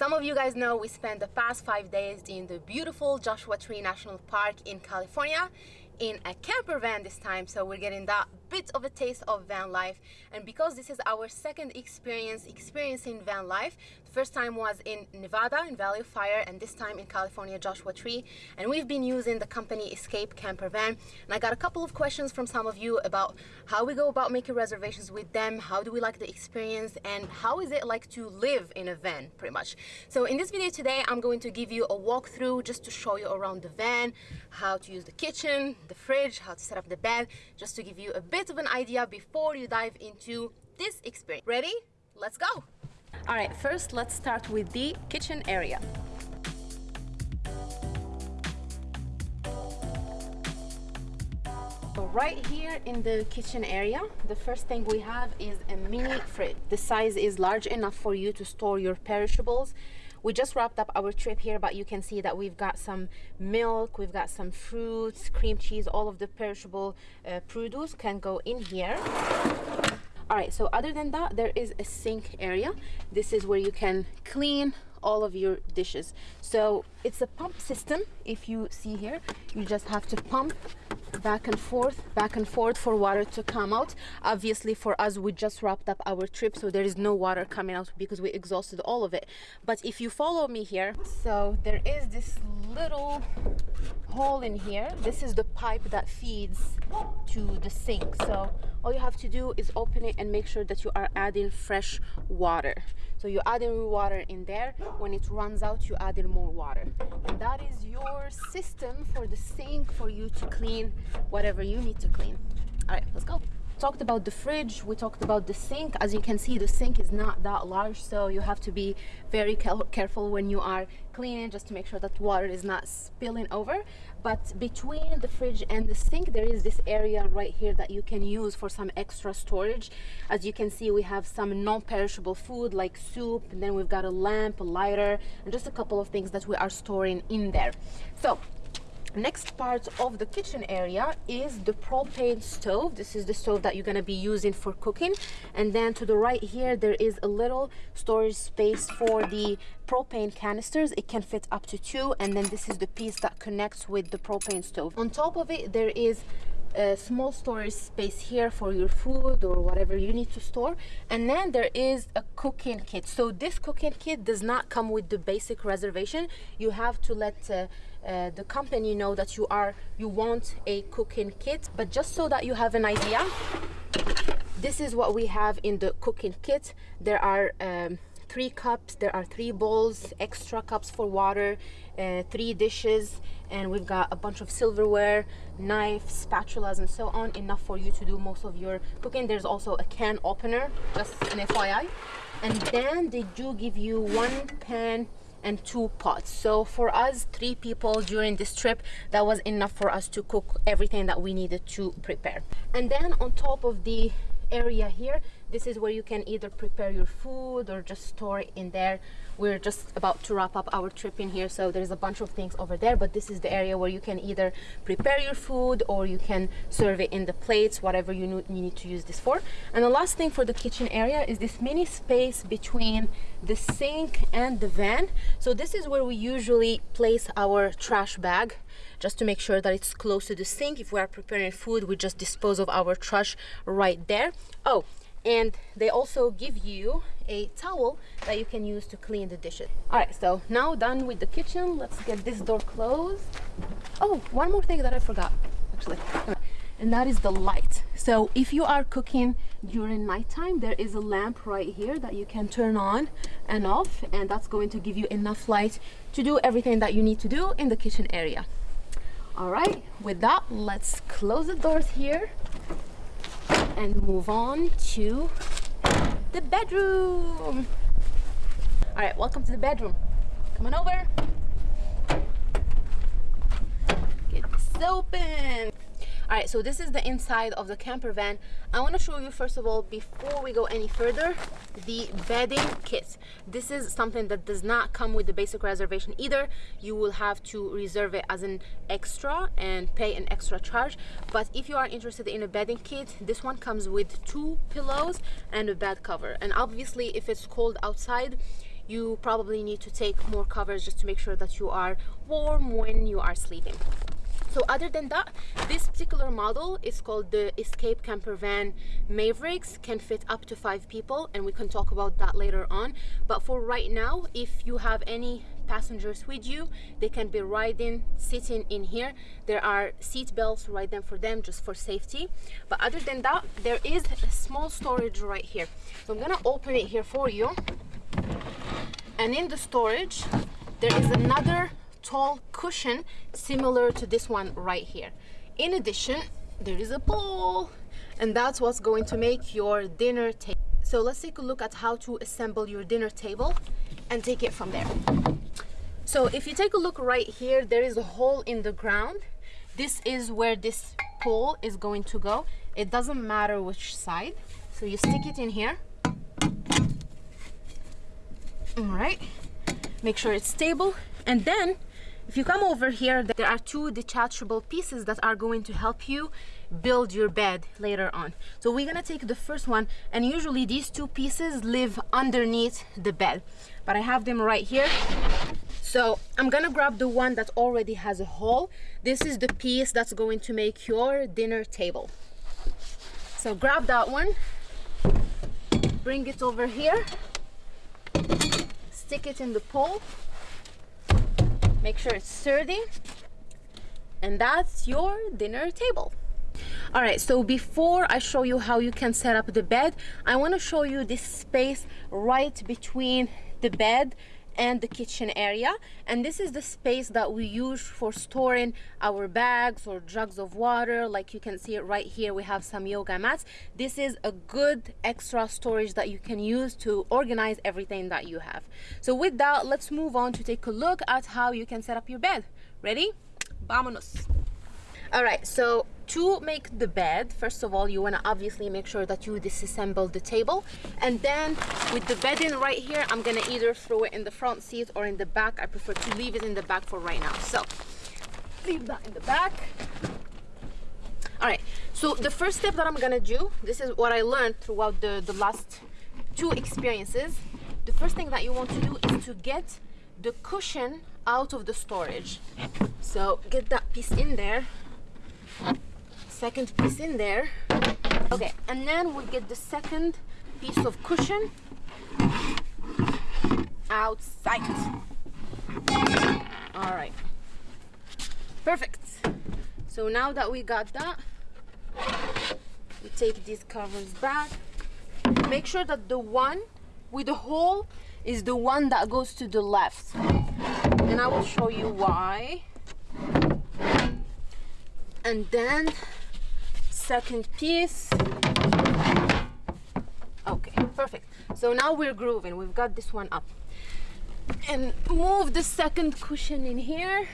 Some of you guys know we spent the past five days in the beautiful Joshua Tree National Park in California in a camper van this time so we're getting that bit of a taste of van life. And because this is our second experience experiencing van life the first time was in Nevada in Valley of Fire and this time in California Joshua Tree. And we've been using the company Escape camper van. And I got a couple of questions from some of you about how we go about making reservations with them how do we like the experience and how is it like to live in a van pretty much. So in this video today I'm going to give you a walkthrough just to show you around the van how to use the kitchen the fridge, how to set up the bed, just to give you a bit of an idea before you dive into this experience. Ready? Let's go! All right, first let's start with the kitchen area. So right here in the kitchen area, the first thing we have is a mini fridge. The size is large enough for you to store your perishables we just wrapped up our trip here but you can see that we've got some milk we've got some fruits cream cheese all of the perishable uh, produce can go in here. All right so other than that there is a sink area. This is where you can clean all of your dishes. So it's a pump system. If you see here you just have to pump back and forth back and forth for water to come out. Obviously for us we just wrapped up our trip so there is no water coming out because we exhausted all of it. But if you follow me here so there is this little hole in here. This is the pipe that feeds to the sink. So all you have to do is open it and make sure that you are adding fresh water so you add in water in there. When it runs out you add in more water. And that is your system for the sink for you to clean whatever you need to clean. All right let's go talked about the fridge we talked about the sink. As you can see the sink is not that large so you have to be very careful when you are cleaning just to make sure that water is not spilling over. But between the fridge and the sink there is this area right here that you can use for some extra storage. As you can see we have some non-perishable food like soup and then we've got a lamp a lighter and just a couple of things that we are storing in there. So next part of the kitchen area is the propane stove. This is the stove that you're going to be using for cooking. And then to the right here there is a little storage space for the propane canisters. It can fit up to two and then this is the piece that connects with the propane stove. On top of it there is a small storage space here for your food or whatever you need to store. And then there is a cooking kit. So this cooking kit does not come with the basic reservation. You have to let uh, uh, the company know that you are you want a cooking kit. But just so that you have an idea this is what we have in the cooking kit. There are um, three cups. There are three bowls extra cups for water uh, three dishes and we've got a bunch of silverware knives spatulas and so on enough for you to do most of your cooking. There's also a can opener just an fyi and then they do give you one pan and two pots. So for us three people during this trip that was enough for us to cook everything that we needed to prepare. And then on top of the area here this is where you can either prepare your food or just store it in there. We're just about to wrap up our trip in here so there's a bunch of things over there but this is the area where you can either prepare your food or you can serve it in the plates whatever you need to use this for. And the last thing for the kitchen area is this mini space between the sink and the van. So this is where we usually place our trash bag just to make sure that it's close to the sink. If we are preparing food we just dispose of our trash right there. Oh and they also give you a towel that you can use to clean the dishes. All right so now done with the kitchen let's get this door closed. Oh one more thing that i forgot actually. And that is the light. So if you are cooking during nighttime there is a lamp right here that you can turn on and off and that's going to give you enough light to do everything that you need to do in the kitchen area. All right with that let's close the doors here and move on to the bedroom. All right welcome to the bedroom. Come on over. Get this open all right so this is the inside of the camper van. I want to show you first of all before we go any further the bedding kit. This is something that does not come with the basic reservation either. You will have to reserve it as an extra and pay an extra charge. But if you are interested in a bedding kit this one comes with two pillows and a bed cover. And obviously if it's cold outside you probably need to take more covers just to make sure that you are warm when you are sleeping so other than that this particular model is called the escape camper van mavericks. Can fit up to five people and we can talk about that later on. But for right now if you have any passengers with you they can be riding sitting in here. There are seat belts right then for them just for safety. But other than that there is a small storage right here. So i'm gonna open it here for you. And in the storage there is another tall cushion similar to this one right here. In addition there is a bowl and that's what's going to make your dinner table so let's take a look at how to assemble your dinner table and take it from there. So if you take a look right here there is a hole in the ground. This is where this pole is going to go. It doesn't matter which side so you stick it in here. All right. Make sure it's stable and then if you come over here, there are two detachable pieces that are going to help you build your bed later on. So we're gonna take the first one and usually these two pieces live underneath the bed, but I have them right here. So I'm gonna grab the one that already has a hole. This is the piece that's going to make your dinner table. So grab that one, bring it over here, stick it in the pole, make sure it's sturdy. And that's your dinner table. All right so before i show you how you can set up the bed i want to show you this space right between the bed and the kitchen area. And this is the space that we use for storing our bags or jugs of water. Like you can see it right here we have some yoga mats. This is a good extra storage that you can use to organize everything that you have. So with that let's move on to take a look at how you can set up your bed. Ready? Vámonos! all right so to make the bed first of all you want to obviously make sure that you disassemble the table. And then with the bedding right here i'm gonna either throw it in the front seat or in the back. I prefer to leave it in the back for right now. So leave that in the back. All right so the first step that i'm gonna do this is what i learned throughout the the last two experiences. The first thing that you want to do is to get the cushion out of the storage. So get that piece in there second piece in there. Okay and then we get the second piece of cushion. Outside. All right. Perfect. So now that we got that we take these covers back. Make sure that the one with the hole is the one that goes to the left. And I will show you why. And then second piece. Okay perfect. So now we're grooving. We've got this one up. And move the second cushion in here.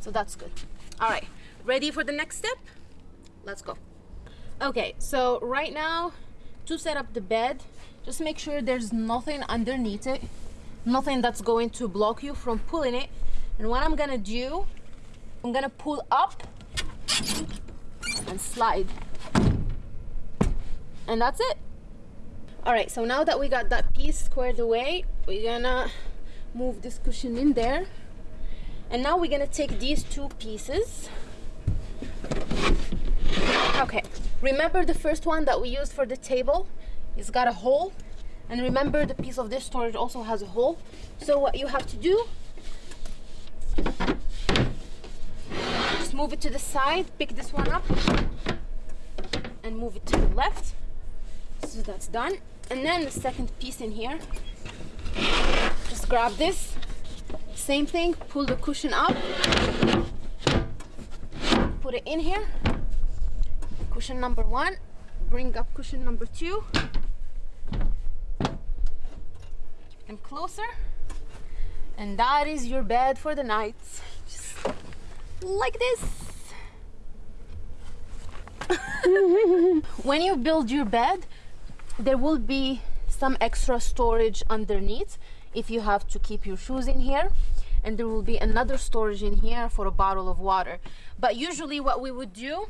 So that's good. All right ready for the next step? Let's go. Okay so right now to set up the bed just make sure there's nothing underneath it. Nothing that's going to block you from pulling it. And what I'm gonna do I'm gonna pull up and slide. And that's it. All right so now that we got that piece squared away we're gonna move this cushion in there. And now we're gonna take these two pieces. Okay remember the first one that we used for the table? It's got a hole. And remember the piece of this storage also has a hole. So what you have to do move it to the side, pick this one up and move it to the left. So that's done. And then the second piece in here, just grab this, same thing, pull the cushion up, put it in here, cushion number one, bring up cushion number two, and closer, and that is your bed for the night like this. when you build your bed, there will be some extra storage underneath if you have to keep your shoes in here. And there will be another storage in here for a bottle of water. But usually what we would do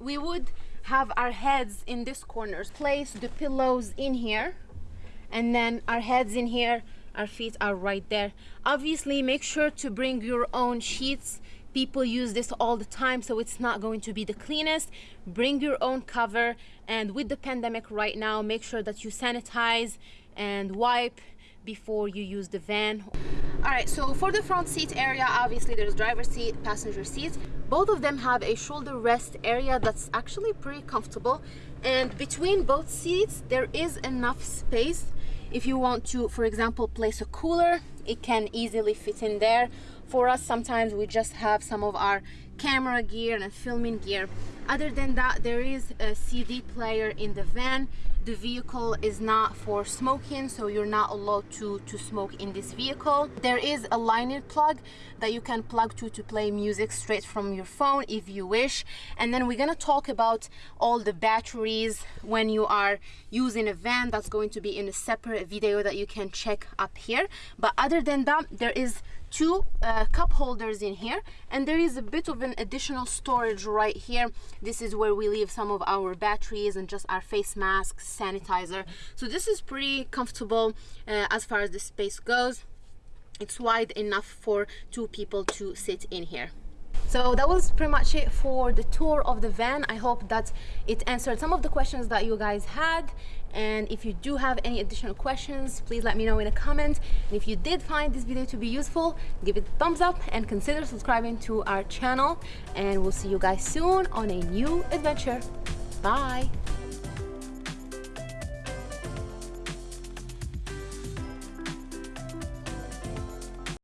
we would have our heads in this corners place the pillows in here. And then our heads in here our feet are right there. Obviously make sure to bring your own sheets people use this all the time so it's not going to be the cleanest. Bring your own cover and with the pandemic right now make sure that you sanitize and wipe before you use the van. All right so for the front seat area obviously there's driver seat passenger seats. Both of them have a shoulder rest area that's actually pretty comfortable. And between both seats there is enough space. If you want to for example place a cooler it can easily fit in there for us sometimes we just have some of our camera gear and filming gear other than that there is a cd player in the van. The vehicle is not for smoking so you're not allowed to to smoke in this vehicle. There is a line-in plug that you can plug to to play music straight from your phone if you wish. And then we're going to talk about all the batteries when you are using a van. That's going to be in a separate video that you can check up here. But other than that there is two uh, cup holders in here and there is a bit of an additional storage right here this is where we leave some of our batteries and just our face masks sanitizer. So this is pretty comfortable uh, as far as the space goes. It's wide enough for two people to sit in here so that was pretty much it for the tour of the van. I hope that it answered some of the questions that you guys had. And if you do have any additional questions please let me know in a comment. And if you did find this video to be useful give it a thumbs up and consider subscribing to our channel. And we'll see you guys soon on a new adventure. Bye